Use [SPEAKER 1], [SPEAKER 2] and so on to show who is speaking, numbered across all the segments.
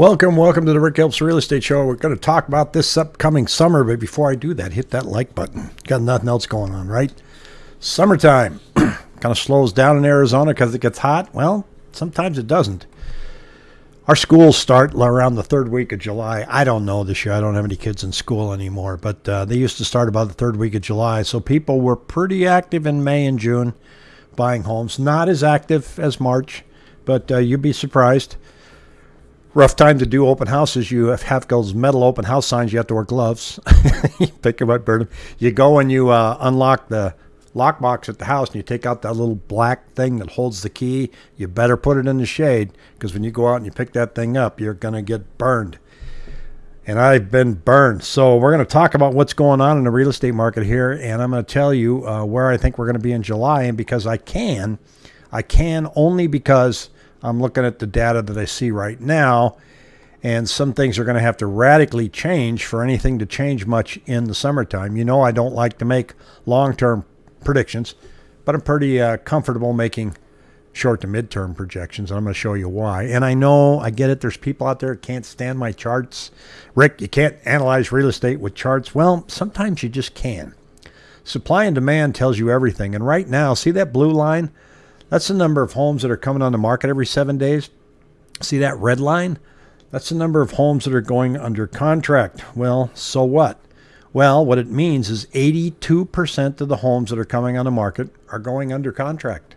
[SPEAKER 1] Welcome, welcome to the Rick Helps Real Estate Show. We're going to talk about this upcoming summer, but before I do that, hit that like button. Got nothing else going on, right? Summertime kind of slows down in Arizona because it gets hot. Well, sometimes it doesn't. Our schools start around the third week of July. I don't know this year. I don't have any kids in school anymore, but uh, they used to start about the third week of July. So people were pretty active in May and June buying homes. Not as active as March, but uh, you'd be surprised rough time to do open houses. You have those metal open house signs. You have to wear gloves. you pick them up, burn them. You go and you uh, unlock the lockbox at the house and you take out that little black thing that holds the key. You better put it in the shade because when you go out and you pick that thing up, you're going to get burned. And I've been burned. So we're going to talk about what's going on in the real estate market here. And I'm going to tell you uh, where I think we're going to be in July. And because I can, I can only because I'm looking at the data that I see right now, and some things are going to have to radically change for anything to change much in the summertime. You know, I don't like to make long term predictions, but I'm pretty uh, comfortable making short to mid-term projections. And I'm going to show you why. And I know, I get it. There's people out there that can't stand my charts. Rick, you can't analyze real estate with charts. Well, sometimes you just can. Supply and demand tells you everything. And right now, see that blue line? That's the number of homes that are coming on the market every seven days. See that red line? That's the number of homes that are going under contract. Well, so what? Well, what it means is 82% of the homes that are coming on the market are going under contract.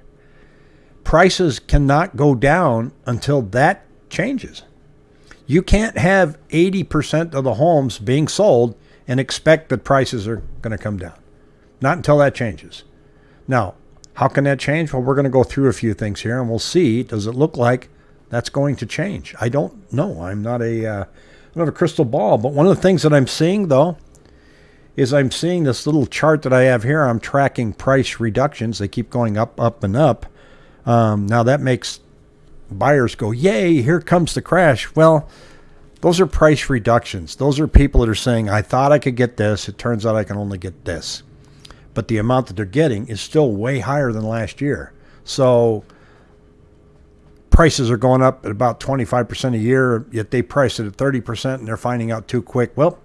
[SPEAKER 1] Prices cannot go down until that changes. You can't have 80% of the homes being sold and expect that prices are going to come down. Not until that changes. Now, how can that change? Well, we're going to go through a few things here and we'll see. Does it look like that's going to change? I don't know. I'm not a, uh, I don't a crystal ball. But one of the things that I'm seeing, though, is I'm seeing this little chart that I have here. I'm tracking price reductions. They keep going up, up, and up. Um, now that makes buyers go, yay, here comes the crash. Well, those are price reductions. Those are people that are saying, I thought I could get this. It turns out I can only get this but the amount that they're getting is still way higher than last year. So prices are going up at about 25% a year, yet they price it at 30% and they're finding out too quick. Well,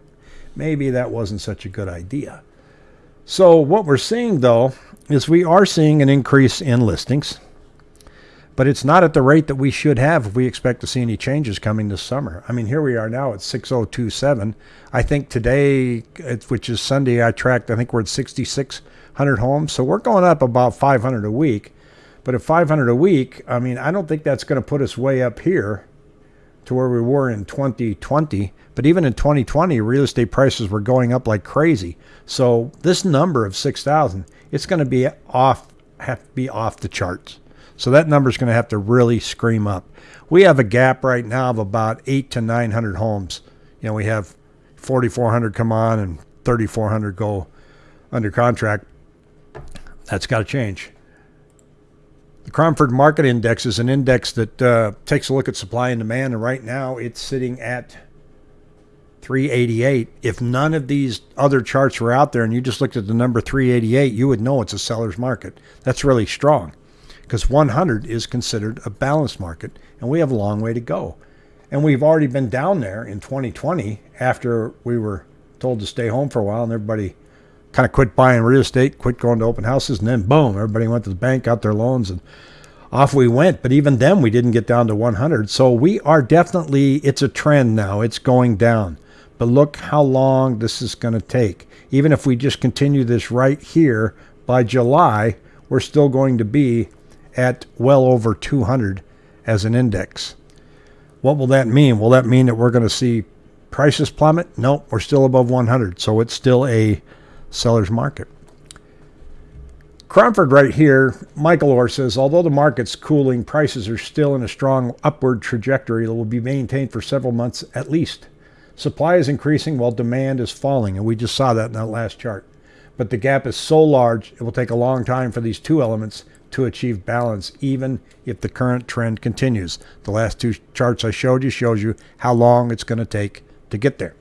[SPEAKER 1] maybe that wasn't such a good idea. So what we're seeing though is we are seeing an increase in listings but it's not at the rate that we should have if we expect to see any changes coming this summer. I mean, here we are now at 6027. I think today, which is Sunday, I tracked, I think we're at 6,600 homes. So we're going up about 500 a week. But at 500 a week, I mean, I don't think that's going to put us way up here to where we were in 2020. But even in 2020, real estate prices were going up like crazy. So this number of 6,000, it's going to be off, have to be off the charts. So that number is going to have to really scream up. We have a gap right now of about eight to 900 homes. You know, we have 4,400 come on and 3,400 go under contract. That's got to change. The Cromford Market Index is an index that uh, takes a look at supply and demand, and right now it's sitting at 388. If none of these other charts were out there and you just looked at the number 388, you would know it's a seller's market. That's really strong because 100 is considered a balanced market, and we have a long way to go. And we've already been down there in 2020 after we were told to stay home for a while, and everybody kind of quit buying real estate, quit going to open houses, and then boom, everybody went to the bank, got their loans, and off we went. But even then, we didn't get down to 100. So we are definitely, it's a trend now, it's going down. But look how long this is going to take. Even if we just continue this right here by July, we're still going to be at well over 200 as an index. What will that mean? Will that mean that we're going to see prices plummet? No, we're still above 100, so it's still a seller's market. Cromford right here, Michael Orr says, although the market's cooling, prices are still in a strong upward trajectory that will be maintained for several months at least. Supply is increasing while demand is falling, and we just saw that in that last chart. But the gap is so large, it will take a long time for these two elements to achieve balance even if the current trend continues. The last two charts I showed you shows you how long it's going to take to get there.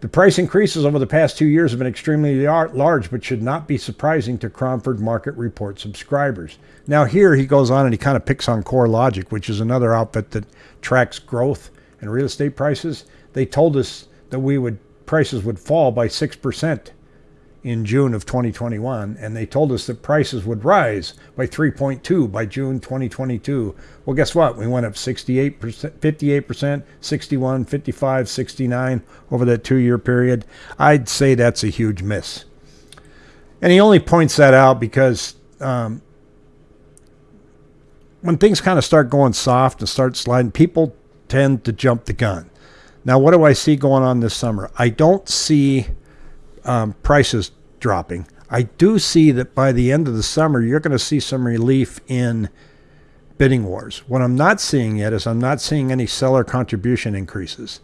[SPEAKER 1] The price increases over the past two years have been extremely large, but should not be surprising to Cromford Market Report subscribers. Now, here he goes on and he kind of picks on CoreLogic, which is another outfit that tracks growth and real estate prices, they told us that we would prices would fall by 6% in June of 2021 and they told us that prices would rise by 3.2 by June 2022. Well, guess what? We went up 68%, 58%, 61, 55, 69 over that 2-year period. I'd say that's a huge miss. And he only points that out because um, when things kind of start going soft and start sliding, people tend to jump the gun. Now, what do I see going on this summer? I don't see um, prices dropping. I do see that by the end of the summer, you're going to see some relief in bidding wars. What I'm not seeing yet is I'm not seeing any seller contribution increases.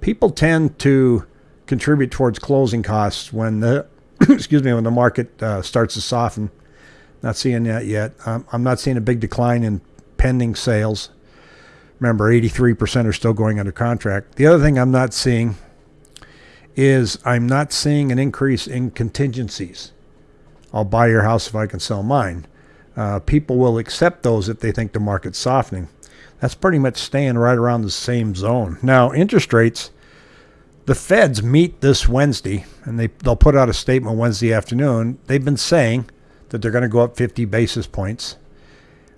[SPEAKER 1] People tend to contribute towards closing costs when the excuse me when the market uh, starts to soften. Not seeing that yet. Um, I'm not seeing a big decline in pending sales. Remember, 83% are still going under contract. The other thing I'm not seeing is I'm not seeing an increase in contingencies. I'll buy your house if I can sell mine. Uh, people will accept those if they think the market's softening. That's pretty much staying right around the same zone. Now, interest rates, the feds meet this Wednesday, and they, they'll put out a statement Wednesday afternoon. They've been saying that they're going to go up 50 basis points,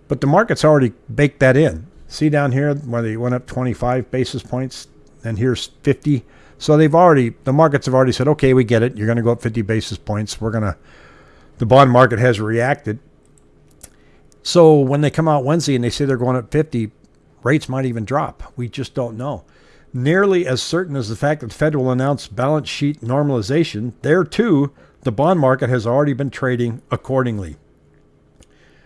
[SPEAKER 1] but the market's already baked that in. See down here where they went up 25 basis points, and here's 50. So they've already, the markets have already said, okay, we get it. You're going to go up 50 basis points. We're going to, the bond market has reacted. So when they come out Wednesday and they say they're going up 50, rates might even drop. We just don't know. Nearly as certain as the fact that the Fed will announce balance sheet normalization, there too, the bond market has already been trading accordingly.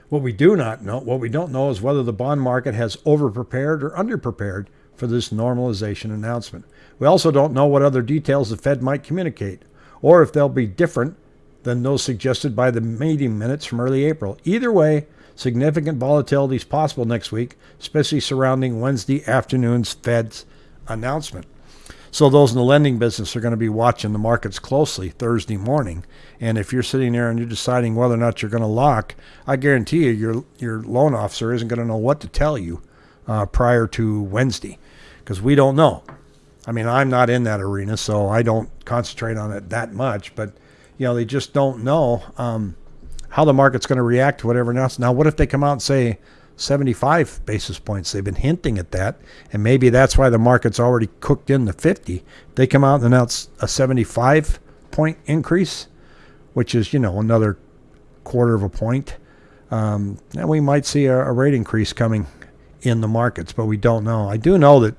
[SPEAKER 1] What we do not know, what we don't know is whether the bond market has overprepared or underprepared for this normalization announcement. We also don't know what other details the Fed might communicate, or if they'll be different than those suggested by the meeting minutes from early April. Either way, significant volatility is possible next week, especially surrounding Wednesday afternoon's Fed's announcement. So those in the lending business are going to be watching the markets closely Thursday morning. And if you're sitting there and you're deciding whether or not you're going to lock, I guarantee you your your loan officer isn't going to know what to tell you uh, prior to Wednesday because we don't know. I mean, I'm not in that arena, so I don't concentrate on it that much. But you know, they just don't know um, how the market's going to react to whatever else. Now, what if they come out and say 75 basis points? They've been hinting at that, and maybe that's why the market's already cooked in the 50. They come out and announce a 75 point increase, which is you know another quarter of a point. Um, and we might see a, a rate increase coming in the markets, but we don't know. I do know that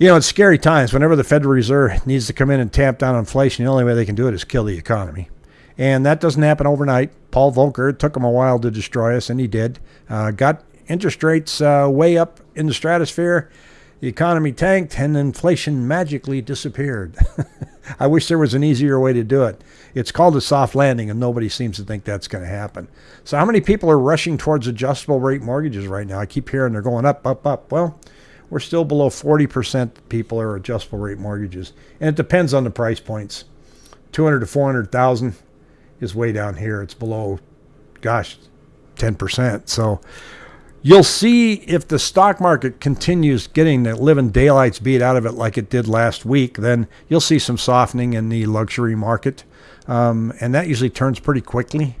[SPEAKER 1] you know, it's scary times. Whenever the Federal Reserve needs to come in and tamp down inflation, the only way they can do it is kill the economy. And that doesn't happen overnight. Paul Volcker, took him a while to destroy us, and he did. Uh, got interest rates uh, way up in the stratosphere. The economy tanked, and inflation magically disappeared. I wish there was an easier way to do it. It's called a soft landing, and nobody seems to think that's going to happen. So, how many people are rushing towards adjustable rate mortgages right now? I keep hearing they're going up, up, up. Well, we're still below 40% people are adjustable rate mortgages. And it depends on the price points. 200 to 400,000 is way down here. It's below, gosh, 10%. So you'll see if the stock market continues getting the living daylights beat out of it like it did last week, then you'll see some softening in the luxury market. Um, and that usually turns pretty quickly.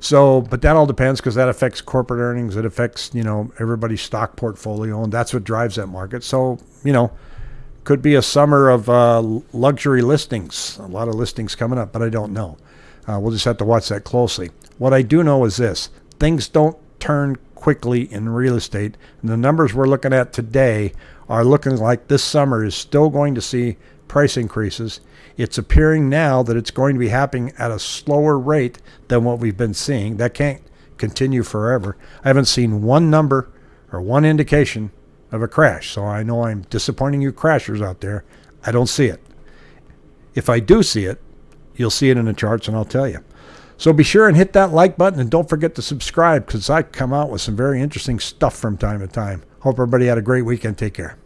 [SPEAKER 1] So, but that all depends because that affects corporate earnings. It affects, you know, everybody's stock portfolio, and that's what drives that market. So, you know, could be a summer of uh, luxury listings. A lot of listings coming up, but I don't know. Uh, we'll just have to watch that closely. What I do know is this things don't turn quickly in real estate. And the numbers we're looking at today are looking like this summer is still going to see price increases it's appearing now that it's going to be happening at a slower rate than what we've been seeing. That can't continue forever. I haven't seen one number or one indication of a crash. So I know I'm disappointing you crashers out there. I don't see it. If I do see it, you'll see it in the charts and I'll tell you. So be sure and hit that like button and don't forget to subscribe because I come out with some very interesting stuff from time to time. Hope everybody had a great weekend. Take care.